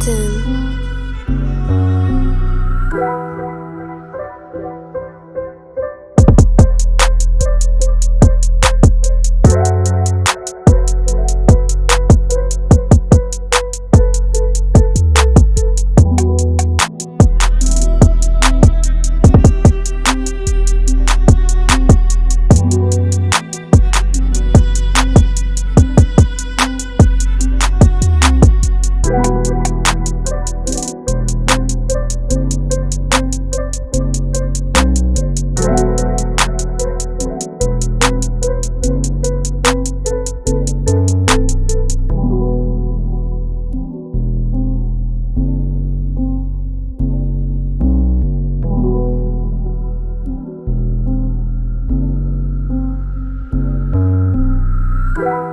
Captain. you